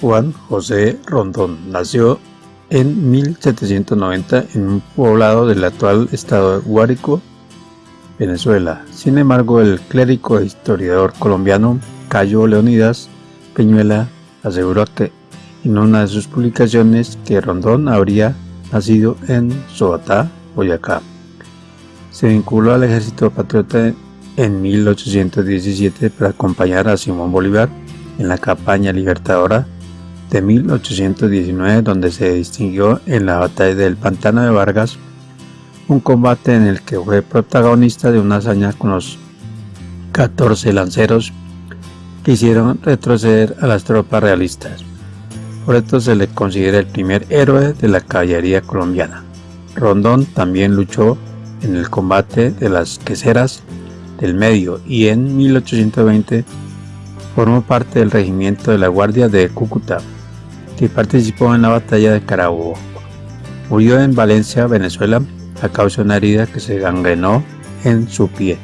Juan José Rondón nació en 1790 en un poblado del actual estado de Guárico, Venezuela. Sin embargo, el clérigo e historiador colombiano Cayo Leonidas Peñuela aseguró que en una de sus publicaciones que Rondón habría nacido en Sobatá, Boyacá. Se vinculó al ejército patriota en 1817 para acompañar a Simón Bolívar en la campaña libertadora de 1819 donde se distinguió en la batalla del Pantano de Vargas, un combate en el que fue protagonista de una hazaña con los 14 lanceros que hicieron retroceder a las tropas realistas. Por esto se le considera el primer héroe de la caballería colombiana. Rondón también luchó en el combate de las queseras del medio y en 1820 formó parte del regimiento de la Guardia de Cúcuta, que participó en la batalla de Carabobo. Murió en Valencia, Venezuela, a causa de una herida que se gangrenó en su pie.